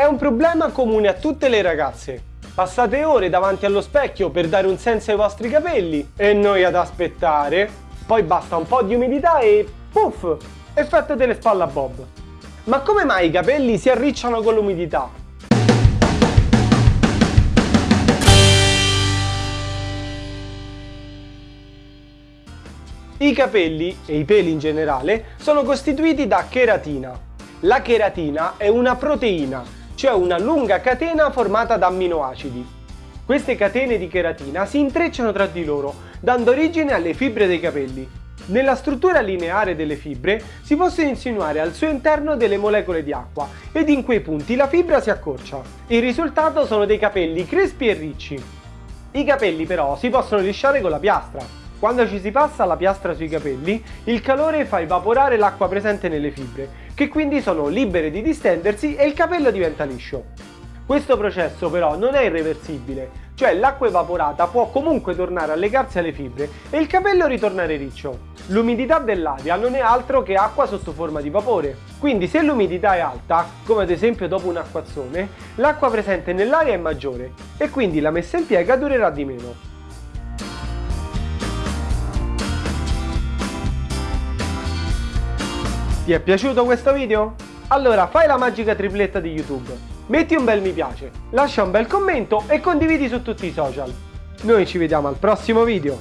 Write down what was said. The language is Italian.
è un problema comune a tutte le ragazze. Passate ore davanti allo specchio per dare un senso ai vostri capelli e noi ad aspettare. Poi basta un po' di umidità e puff, effetto delle spalle a bob. Ma come mai i capelli si arricciano con l'umidità? I capelli, e i peli in generale, sono costituiti da cheratina. La cheratina è una proteina, cioè una lunga catena formata da amminoacidi. Queste catene di cheratina si intrecciano tra di loro, dando origine alle fibre dei capelli. Nella struttura lineare delle fibre si possono insinuare al suo interno delle molecole di acqua ed in quei punti la fibra si accorcia. Il risultato sono dei capelli crespi e ricci. I capelli però si possono lisciare con la piastra. Quando ci si passa la piastra sui capelli, il calore fa evaporare l'acqua presente nelle fibre, che quindi sono libere di distendersi e il capello diventa liscio. Questo processo però non è irreversibile, cioè l'acqua evaporata può comunque tornare a legarsi alle fibre e il capello ritornare riccio. L'umidità dell'aria non è altro che acqua sotto forma di vapore, quindi se l'umidità è alta, come ad esempio dopo un acquazzone, l'acqua presente nell'aria è maggiore e quindi la messa in piega durerà di meno. Ti è piaciuto questo video? Allora fai la magica tripletta di YouTube, metti un bel mi piace, lascia un bel commento e condividi su tutti i social. Noi ci vediamo al prossimo video.